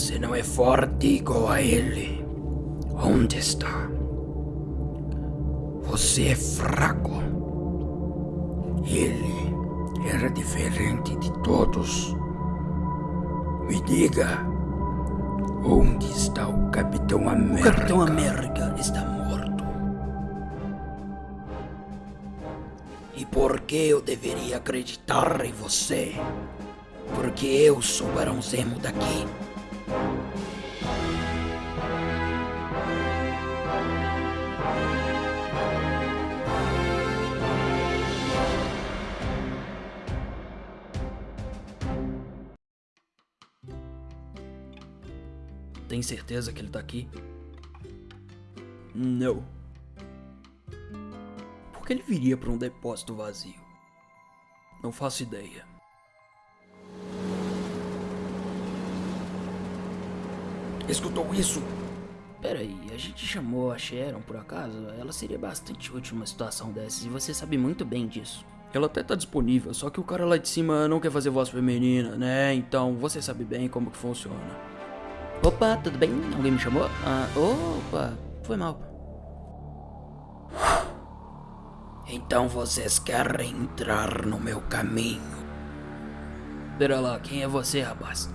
Você não é forte igual a ele. Onde está? Você é fraco. Ele era diferente de todos. Me diga, onde está o Capitão O América? Capitão América está morto. E por que eu deveria acreditar em você? Porque eu sou o Barão Zemo daqui. Tem certeza que ele tá aqui? Não. Que ele viria para um depósito vazio? Não faço ideia. Escutou isso? Peraí, a gente chamou a Sharon por acaso? Ela seria bastante útil numa situação dessas e você sabe muito bem disso. Ela até tá disponível, só que o cara lá de cima não quer fazer voz feminina, né? Então você sabe bem como que funciona. Opa, tudo bem? Alguém me chamou? Ah, opa, foi mal. Então vocês querem entrar no meu caminho. Pera lá, quem é você, rapaz?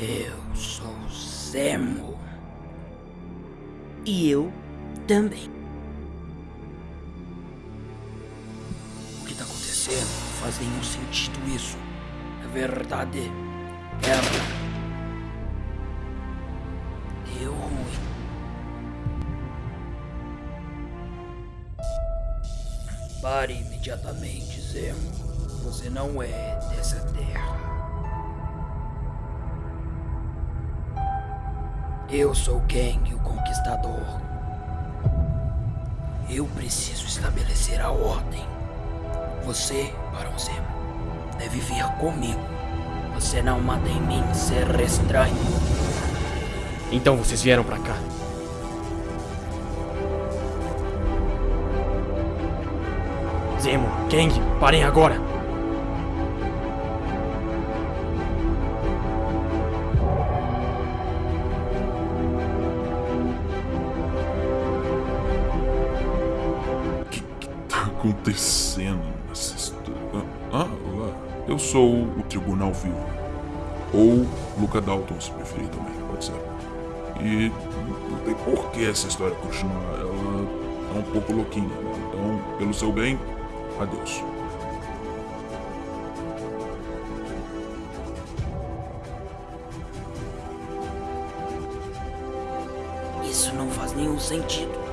Eu sou Zemo. E eu também. O que tá acontecendo? Não faz nenhum sentido isso. É verdade. Era. Pare imediatamente, Zemo. Você não é dessa terra. Eu sou Kang, o Conquistador. Eu preciso estabelecer a ordem. Você, Barão Zemo, deve vir comigo. Você não manda em mim ser estranho. Então vocês vieram pra cá. Zemo, Kang, parem agora! tá acontecendo nessa história? Ah, olá. Eu sou o Tribunal Vivo. Ou Luca Dalton, se preferir também, pode ser. E não tem por que essa história continuar. Ela é um pouco louquinha. né? Então, pelo seu bem, adeus. Isso não faz nenhum sentido.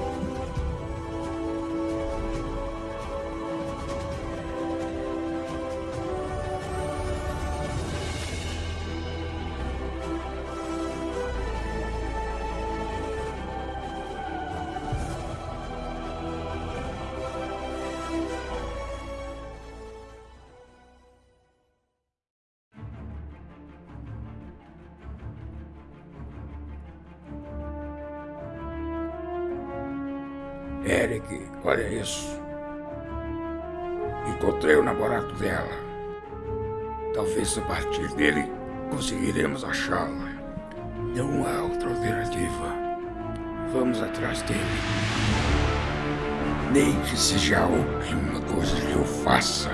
Eric, olha isso. Encontrei o namorado dela. Talvez a partir dele conseguiremos achá-la. Não há outra alternativa. Vamos atrás dele. Nem que seja a última coisa que eu faça.